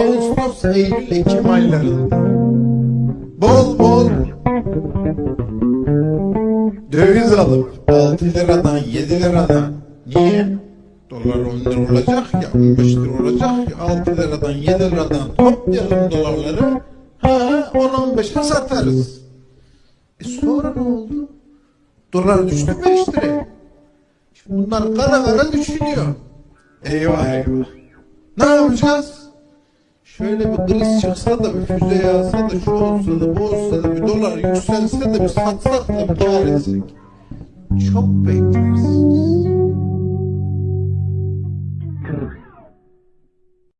Ağustos, Eylül, Ekim aylarında bol bol döviz alıp 6 liradan 7 liradan niye? Dolar 10 lira olacak ya 15 lira olacak ya 6 liradan 7 liradan toplayalım dolarları ha 10-15'e satarız. E sonra ne oldu? Dolar düştü 5 liraya. Şimdi bunlar kara kara düşünüyor. Eyvah eyvah. Ne yapacağız? Şöyle bir kriz çıksa da bir füze yağsa da şu olsa da bu olsa da bir dolar yükselse de bir satsak da bir etsek. Çok bekleriz.